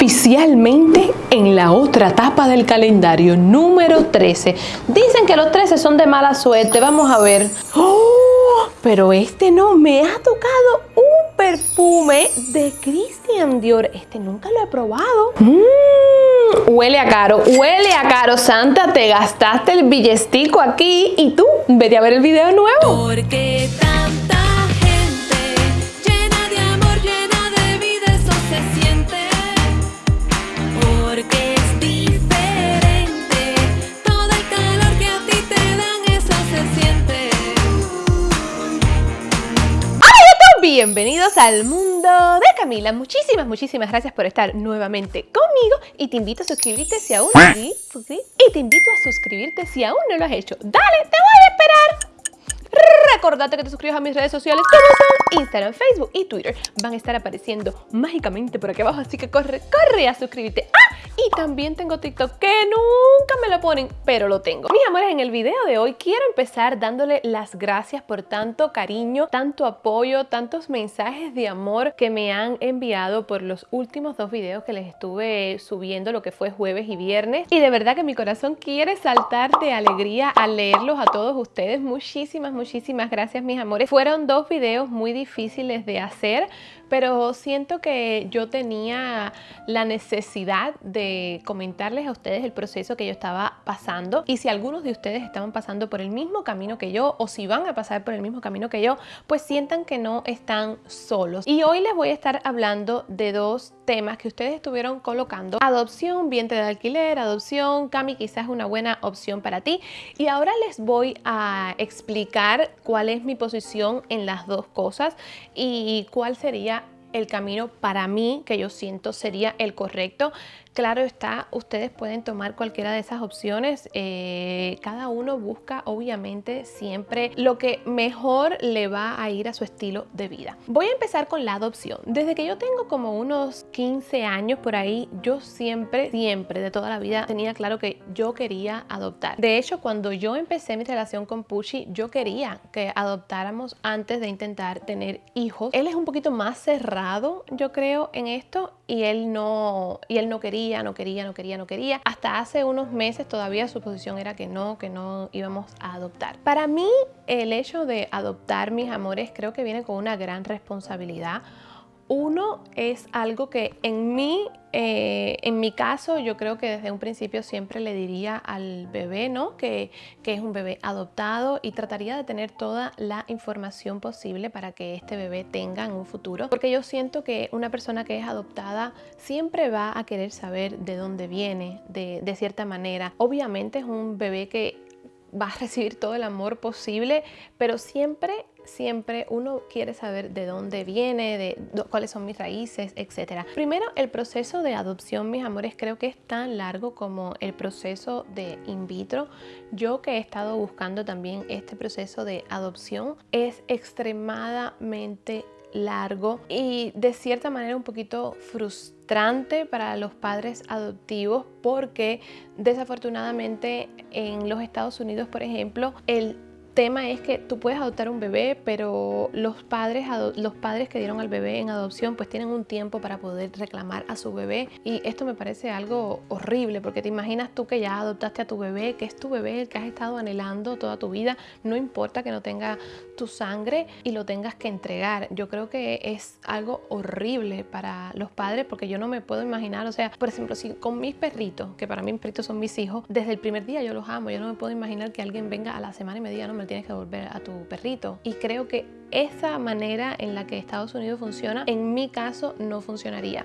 Oficialmente en la otra etapa del calendario, número 13. Dicen que los 13 son de mala suerte, vamos a ver. ¡Oh! Pero este no, me ha tocado un perfume de Christian Dior. Este nunca lo he probado. Mm, huele a caro, huele a caro. Santa, te gastaste el billestico aquí y tú, vete a ver el video nuevo. Porque tanta Bienvenidos al mundo de Camila. Muchísimas, muchísimas gracias por estar nuevamente conmigo y te invito a suscribirte si aún sí, y te invito a suscribirte si aún no lo has hecho. Dale, te voy a esperar. Recordate que te suscribas a mis redes sociales Instagram, Facebook y Twitter. Van a estar apareciendo mágicamente por aquí abajo, así que corre, corre a suscribirte. ¡Ah! Y también tengo TikTok que nunca me lo ponen, pero lo tengo. Mis amores, en el video de hoy quiero empezar dándole las gracias por tanto cariño, tanto apoyo, tantos mensajes de amor que me han enviado por los últimos dos videos que les estuve subiendo, lo que fue jueves y viernes. Y de verdad que mi corazón quiere saltar de alegría al leerlos a todos ustedes. Muchísimas, muchísimas gracias, mis amores. Fueron dos videos muy difíciles de hacer, pero siento que yo tenía la necesidad de comentarles a ustedes el proceso que yo estaba pasando y si algunos de ustedes estaban pasando por el mismo camino que yo o si van a pasar por el mismo camino que yo, pues sientan que no están solos. Y hoy les voy a estar hablando de dos temas que ustedes estuvieron colocando. Adopción, vientre de alquiler, adopción, Cami quizás una buena opción para ti. Y ahora les voy a explicar cuál es mi posición en las dos cosas y cuál sería el camino para mí que yo siento sería el correcto. Claro está, ustedes pueden tomar cualquiera de esas opciones. Eh, cada uno busca obviamente siempre lo que mejor le va a ir a su estilo de vida. Voy a empezar con la adopción. Desde que yo tengo como unos 15 años por ahí, yo siempre, siempre de toda la vida tenía claro que yo quería adoptar. De hecho, cuando yo empecé mi relación con Pushi, yo quería que adoptáramos antes de intentar tener hijos. Él es un poquito más cerrado, yo creo, en esto y él no, y él no quería, no quería, no quería, no quería. Hasta hace unos meses todavía su posición era que no, que no íbamos a adoptar. Para mí el hecho de adoptar mis amores creo que viene con una gran responsabilidad. Uno es algo que en mí, eh, en mi caso, yo creo que desde un principio siempre le diría al bebé, ¿no? Que, que, es un bebé adoptado y trataría de tener toda la información posible para que este bebé tenga en un futuro. Porque yo siento que una persona que es adoptada siempre va a querer saber de dónde viene, de, de cierta manera. Obviamente es un bebé que va a recibir todo el amor posible, pero siempre siempre uno quiere saber de dónde viene, de cuáles son mis raíces, etc. Primero, el proceso de adopción, mis amores, creo que es tan largo como el proceso de in vitro. Yo que he estado buscando también este proceso de adopción, es extremadamente largo y de cierta manera un poquito frustrante para los padres adoptivos porque desafortunadamente en los Estados Unidos, por ejemplo, el tema es que tú puedes adoptar un bebé, pero los padres, los padres que dieron al bebé en adopción pues tienen un tiempo para poder reclamar a su bebé. Y esto me parece algo horrible porque te imaginas tú que ya adoptaste a tu bebé, que es tu bebé el que has estado anhelando toda tu vida, no importa que no tenga tu sangre y lo tengas que entregar. Yo creo que es algo horrible para los padres porque yo no me puedo imaginar, o sea, por ejemplo, si con mis perritos, que para mí mis perritos son mis hijos, desde el primer día yo los amo, yo no me puedo imaginar que alguien venga a la semana y me diga, no, me tienes que devolver a tu perrito. Y creo que esa manera en la que Estados Unidos funciona, en mi caso no funcionaría.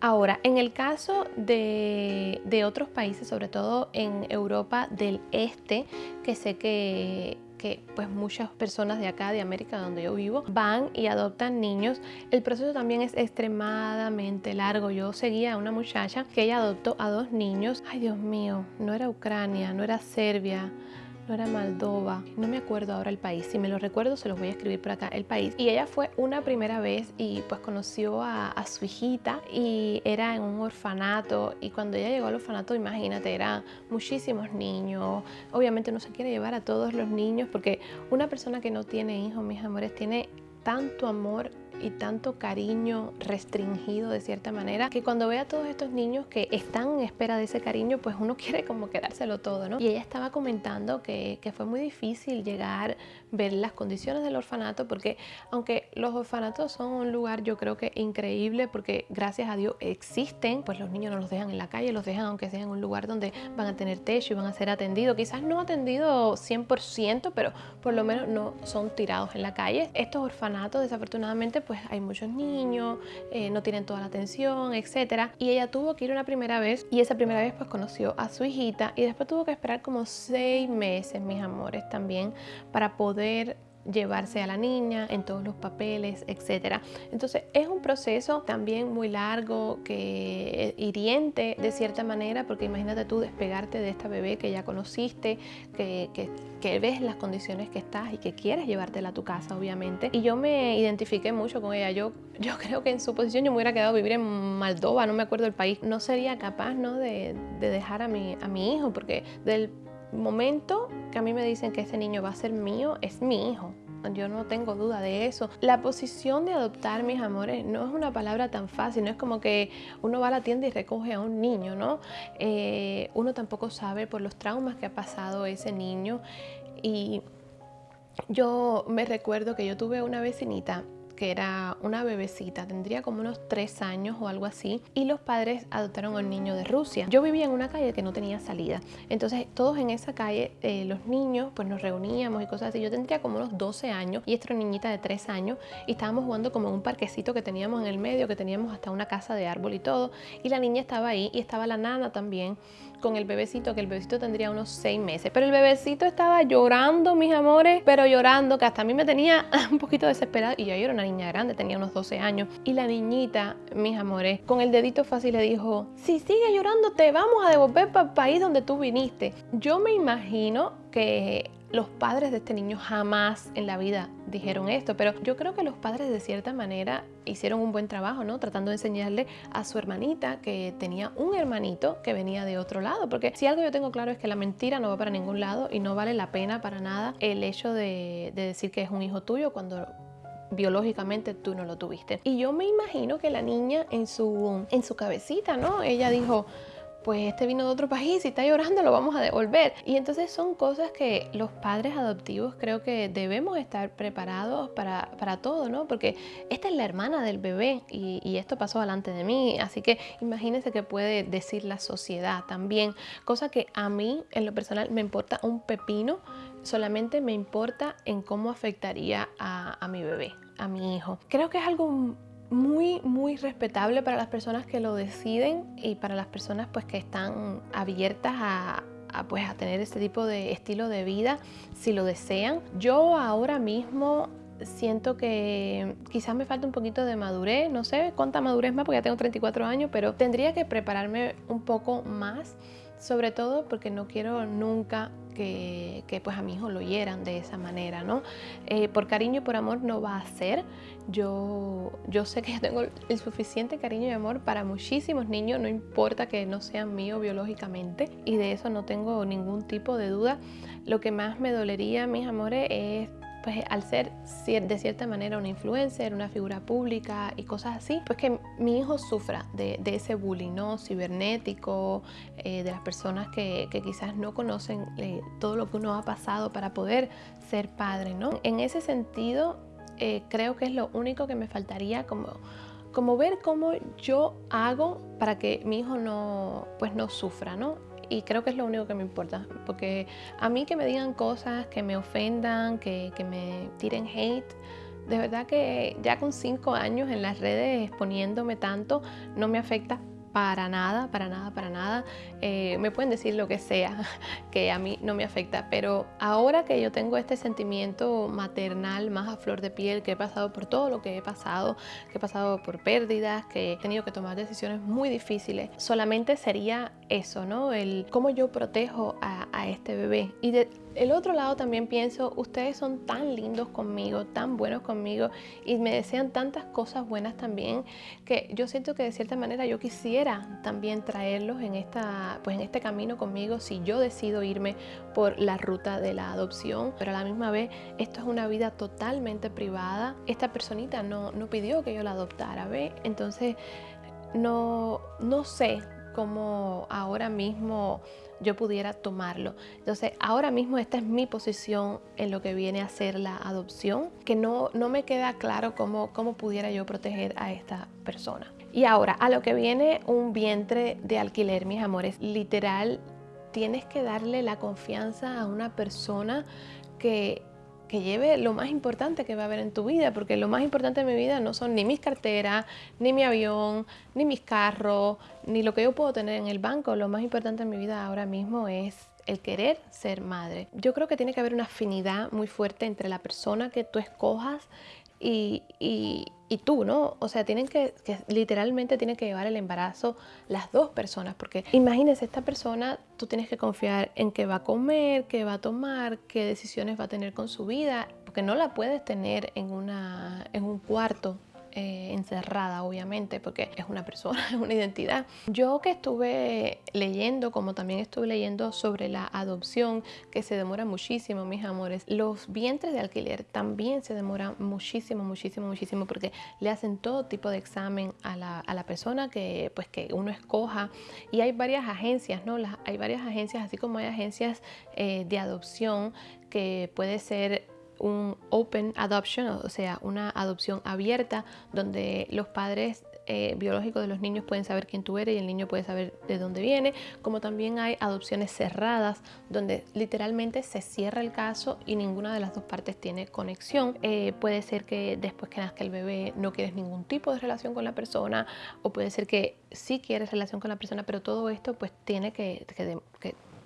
Ahora, en el caso de, de otros países, sobre todo en Europa del Este, que sé que que pues muchas personas de acá, de América, donde yo vivo, van y adoptan niños. El proceso también es extremadamente largo. Yo seguía a una muchacha que ella adoptó a dos niños. Ay, Dios mío, no era Ucrania, no era Serbia, no era Moldova, no me acuerdo ahora el país, si me lo recuerdo se los voy a escribir por acá, el país. Y ella fue una primera vez y pues conoció a, a, su hijita y era en un orfanato y cuando ella llegó al orfanato, imagínate, eran muchísimos niños, obviamente no se quiere llevar a todos los niños porque una persona que no tiene hijos, mis amores, tiene tanto amor y tanto cariño restringido de cierta manera que cuando ve a todos estos niños que están en espera de ese cariño, pues uno quiere como quedárselo todo, ¿no? Y ella estaba comentando que, que fue muy difícil llegar, ver las condiciones del orfanato, porque aunque los orfanatos son un lugar yo creo que increíble, porque gracias a Dios existen, pues los niños no los dejan en la calle, los dejan aunque sea en un lugar donde van a tener techo y van a ser atendidos, quizás no atendidos 100%, pero por lo menos no son tirados en la calle. Estos orfanatos desafortunadamente pues hay muchos niños, eh, no tienen toda la atención, etcétera, y ella tuvo que ir una primera vez y esa primera vez pues conoció a su hijita y después tuvo que esperar como seis meses, mis amores, también para poder llevarse a la niña en todos los papeles, etcétera. Entonces es un proceso también muy largo, que hiriente de cierta manera, porque imagínate tú despegarte de esta bebé que ya conociste, que, que, que ves las condiciones que estás y que quieres llevártela a tu casa, obviamente. Y yo me identifiqué mucho con ella. Yo, yo creo que en su posición yo me hubiera quedado a vivir en Moldova, no me acuerdo el país. No sería capaz ¿no? De, de dejar a mi, a mi hijo, porque del momento que a mí me dicen que ese niño va a ser mío, es mi hijo. Yo no tengo duda de eso. La posición de adoptar, mis amores, no es una palabra tan fácil. No es como que uno va a la tienda y recoge a un niño, ¿no? Eh, uno tampoco sabe por los traumas que ha pasado ese niño. Y yo me recuerdo que yo tuve una vecinita que era una bebecita, tendría como unos tres años o algo así, y los padres adoptaron a un niño de Rusia. Yo vivía en una calle que no tenía salida, entonces todos en esa calle, eh, los niños, pues nos reuníamos y cosas así. Yo tendría como unos 12 años y esta niñita de tres años y estábamos jugando como en un parquecito que teníamos en el medio, que teníamos hasta una casa de árbol y todo, y la niña estaba ahí y estaba la nana también con el bebecito, que el bebecito tendría unos seis meses. Pero el bebecito estaba llorando, mis amores, pero llorando, que hasta a mí me tenía un poquito desesperada. Y yo, yo era una niña grande, tenía unos 12 años. Y la niñita, mis amores, con el dedito fácil le dijo, si sigue llorando te vamos a devolver para el país donde tú viniste. Yo me imagino que los padres de este niño jamás en la vida dijeron esto, pero yo creo que los padres de cierta manera hicieron un buen trabajo, ¿no? Tratando de enseñarle a su hermanita que tenía un hermanito que venía de otro lado, porque si algo yo tengo claro es que la mentira no va para ningún lado y no vale la pena para nada el hecho de, de decir que es un hijo tuyo cuando biológicamente tú no lo tuviste. Y yo me imagino que la niña en su, en su cabecita, ¿no? Ella dijo, pues este vino de otro país y está llorando, lo vamos a devolver. Y entonces son cosas que los padres adoptivos creo que debemos estar preparados para, para todo, ¿no? Porque esta es la hermana del bebé y, esto pasó delante de mí, así que imagínense que puede decir la sociedad también, cosa que a mí en lo personal me importa un pepino, solamente me importa en cómo afectaría a, a mi bebé, a mi hijo. Creo que es algo muy, muy respetable para las personas que lo deciden y para las personas pues que están abiertas a, pues, a tener este tipo de estilo de vida si lo desean. Yo ahora mismo siento que quizás me falta un poquito de madurez, no sé cuánta madurez más porque ya tengo 34 años, pero tendría que prepararme un poco más, sobre todo porque no quiero nunca que, que, pues a mi hijo lo hieran de esa manera, ¿no? Eh, por cariño y por amor no va a ser. Yo, yo sé que yo tengo el suficiente cariño y amor para muchísimos niños, no importa que no sean míos biológicamente, y de eso no tengo ningún tipo de duda. Lo que más me dolería, mis amores, es pues al ser de cierta manera una influencer, una figura pública y cosas así, pues que mi hijo sufra de, ese bullying ¿no? cibernético, eh, de las personas que, que quizás no conocen eh, todo lo que uno ha pasado para poder ser padre. ¿no? En ese sentido, eh, creo que es lo único que me faltaría como como ver cómo yo hago para que mi hijo no, pues no sufra, ¿no? Y creo que es lo único que me importa, porque a mí que me digan cosas, que me ofendan, que, que me tiren hate, de verdad que ya con cinco años en las redes exponiéndome tanto, no me afecta para nada, para nada, para nada. Eh, me pueden decir lo que sea, que a mí no me afecta, pero ahora que yo tengo este sentimiento maternal más a flor de piel, que he pasado por todo lo que he pasado, que he pasado por pérdidas, que he tenido que tomar decisiones muy difíciles, solamente sería eso, ¿no? El cómo yo protejo a, a este bebé. Y de, el otro lado también pienso, ustedes son tan lindos conmigo, tan buenos conmigo y me desean tantas cosas buenas también que yo siento que de cierta manera yo quisiera también traerlos en, esta, pues en este camino conmigo si yo decido irme por la ruta de la adopción, pero a la misma vez esto es una vida totalmente privada. Esta personita no, no pidió que yo la adoptara, ¿ve? Entonces no, no sé cómo ahora mismo yo pudiera tomarlo. Entonces, ahora mismo esta es mi posición en lo que viene a ser la adopción, que no, no me queda claro cómo, cómo pudiera yo proteger a esta persona. Y ahora, a lo que viene un vientre de alquiler, mis amores, literal, tienes que darle la confianza a una persona que que lleve lo más importante que va a haber en tu vida, porque lo más importante en mi vida no son ni mis carteras, ni mi avión, ni mis carros, ni lo que yo puedo tener en el banco. Lo más importante en mi vida ahora mismo es el querer ser madre. Yo creo que tiene que haber una afinidad muy fuerte entre la persona que tú escojas y, y, y tú, ¿no? O sea, tienen que, que, literalmente tienen que llevar el embarazo las dos personas, porque imagínense, esta persona, tú tienes que confiar en qué va a comer, qué va a tomar, qué decisiones va a tener con su vida, porque no la puedes tener en, una, en un cuarto eh, encerrada, obviamente, porque es una persona, es una identidad. Yo que estuve leyendo, como también estuve leyendo sobre la adopción, que se demora muchísimo, mis amores, los vientres de alquiler también se demoran muchísimo, muchísimo, muchísimo, porque le hacen todo tipo de examen a la, a la persona que, pues, que uno escoja. Y hay varias agencias, ¿no? Las, hay varias agencias, así como hay agencias eh, de adopción que puede ser un open adoption, o sea, una adopción abierta donde los padres eh, biológicos de los niños pueden saber quién tú eres y el niño puede saber de dónde viene, como también hay adopciones cerradas donde literalmente se cierra el caso y ninguna de las dos partes tiene conexión. Eh, puede ser que después que nazca el bebé no quieres ningún tipo de relación con la persona o puede ser que sí quieres relación con la persona, pero todo esto pues tiene que,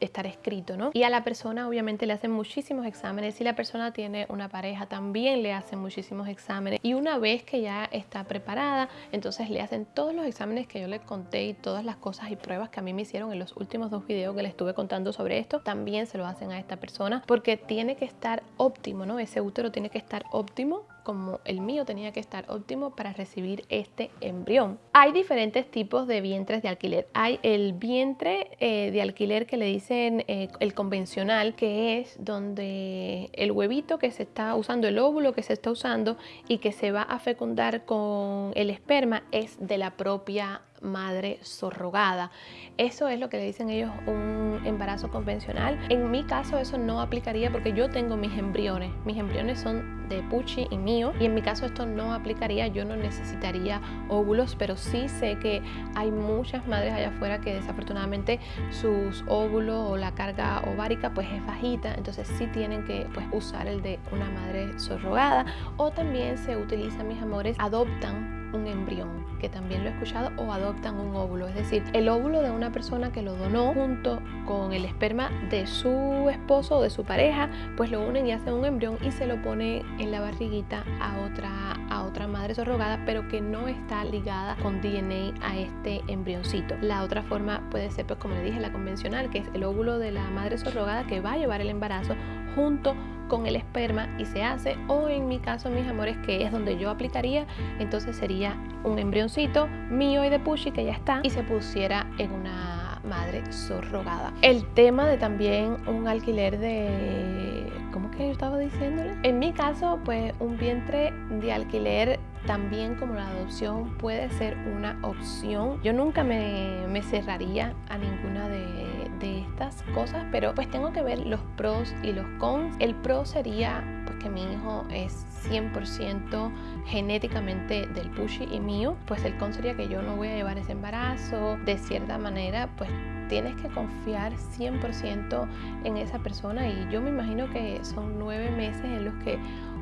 estar escrito, ¿no? Y a la persona obviamente le hacen muchísimos exámenes. Si la persona tiene una pareja, también le hacen muchísimos exámenes. Y una vez que ya está preparada, entonces le hacen todos los exámenes que yo le conté y todas las cosas y pruebas que a mí me hicieron en los últimos dos videos que le estuve contando sobre esto, también se lo hacen a esta persona porque tiene que estar óptimo, ¿no? Ese útero tiene que estar óptimo como el mío tenía que estar óptimo para recibir este embrión. Hay diferentes tipos de vientres de alquiler. Hay el vientre eh, de alquiler que le dicen eh, el convencional, que es donde el huevito que se está usando, el óvulo que se está usando y que se va a fecundar con el esperma es de la propia madre surrogada. Eso es lo que le dicen ellos un embarazo convencional. En mi caso eso no aplicaría porque yo tengo mis embriones. Mis embriones son de Pucci y mío y en mi caso esto no aplicaría. Yo no necesitaría óvulos, pero sí sé que hay muchas madres allá afuera que desafortunadamente sus óvulos o la carga ovárica pues es bajita, entonces sí tienen que pues usar el de una madre surrogada o también se utiliza, mis amores, adoptan un embrión, que también lo he escuchado, o adoptan un óvulo, es decir, el óvulo de una persona que lo donó junto con el esperma de su esposo o de su pareja, pues lo unen y hacen un embrión y se lo pone en la barriguita a otra, a otra madre surrogada, pero que no está ligada con DNA a este embrioncito. La otra forma puede ser, pues como le dije, la convencional, que es el óvulo de la madre surrogada que va a llevar el embarazo junto con el esperma y se hace o en mi caso mis amores que es donde yo aplicaría entonces sería un embrioncito mío y de Pushy que ya está y se pusiera en una madre surrogada el tema de también un alquiler de ¿cómo que yo estaba diciéndole? en mi caso pues un vientre de alquiler también como la adopción puede ser una opción. Yo nunca me, me cerraría a ninguna de, de, estas cosas, pero pues tengo que ver los pros y los cons. El pro sería pues que mi hijo es 100% genéticamente del pushy y mío, pues el con sería que yo no voy a llevar ese embarazo. De cierta manera, pues tienes que confiar 100% en esa persona y yo me imagino que son nueve meses en los que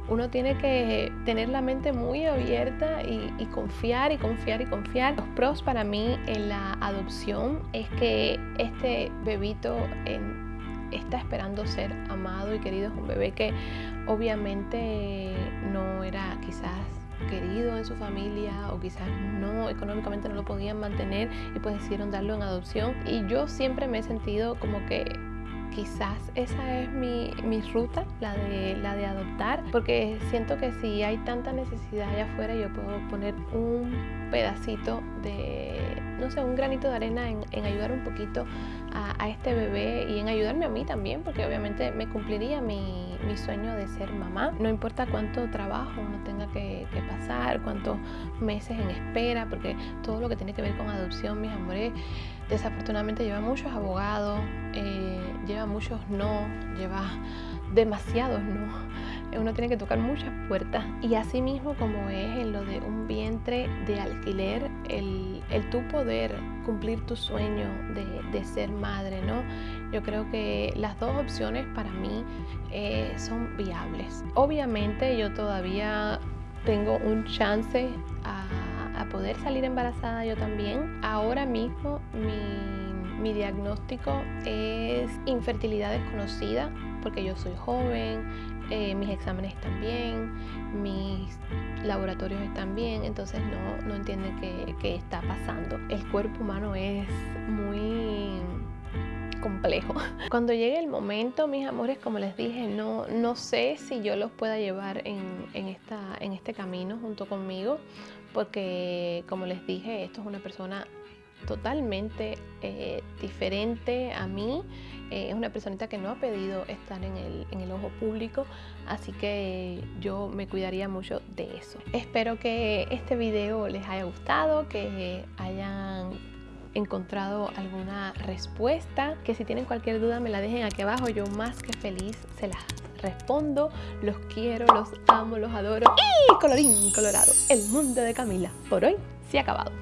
uno tiene que tener la mente muy abierta y, confiar y confiar y confiar. Los pros para mí en la adopción es que este bebito está esperando ser amado y querido. Es un bebé que obviamente no era quizás querido en su familia o quizás no económicamente no lo podían mantener y pues decidieron darlo en adopción y yo siempre me he sentido como que quizás esa es mi, mi ruta, la de, la de adoptar, porque siento que si hay tanta necesidad allá afuera, yo puedo poner un pedacito de, no sé, un granito de arena en, en ayudar un poquito a, a, este bebé y en ayudarme a mí también, porque obviamente me cumpliría mi, mi sueño de ser mamá. No importa cuánto trabajo uno tenga que, pasar, cuántos meses en espera, porque todo lo que tiene que ver con adopción, mis amores, desafortunadamente lleva muchos abogados, eh, lleva muchos no, lleva demasiados no. Uno tiene que tocar muchas puertas. Y así mismo como es en lo de un vientre de alquiler, el, el tú poder cumplir tu sueño de, de, ser madre, ¿no? Yo creo que las dos opciones para mí eh, son viables. Obviamente yo todavía tengo un chance a a poder salir embarazada yo también. Ahora mismo mi, mi diagnóstico es infertilidad desconocida porque yo soy joven, eh, mis exámenes están bien, mis laboratorios están bien, entonces no, no entienden qué, qué está pasando. El cuerpo humano es muy complejo. Cuando llegue el momento, mis amores, como les dije, no, no sé si yo los pueda llevar en, en, esta, en este camino junto conmigo, porque como les dije, esto es una persona totalmente eh, diferente a mí. Eh, es una personita que no ha pedido estar en el, en el, ojo público, así que yo me cuidaría mucho de eso. Espero que este video les haya gustado, que hayan encontrado alguna respuesta, que si tienen cualquier duda me la dejen aquí abajo, yo más que feliz se las respondo, los quiero, los amo, los adoro y colorín colorado, el mundo de Camila por hoy se ha acabado.